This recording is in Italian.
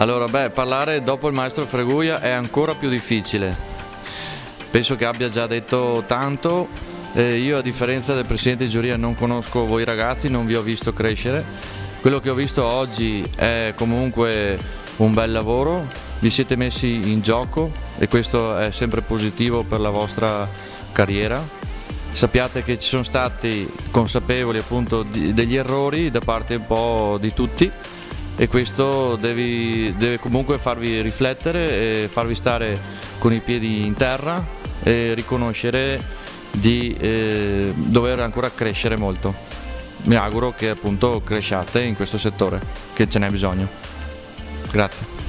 Allora, beh, parlare dopo il maestro Freguia è ancora più difficile. Penso che abbia già detto tanto. Eh, io a differenza del presidente di giuria non conosco voi ragazzi, non vi ho visto crescere. Quello che ho visto oggi è comunque un bel lavoro, vi siete messi in gioco e questo è sempre positivo per la vostra carriera. Sappiate che ci sono stati consapevoli appunto degli errori da parte un po' di tutti e questo devi, deve comunque farvi riflettere e farvi stare con i piedi in terra e riconoscere di eh, dover ancora crescere molto. Mi auguro che appunto cresciate in questo settore, che ce n'è bisogno. Grazie.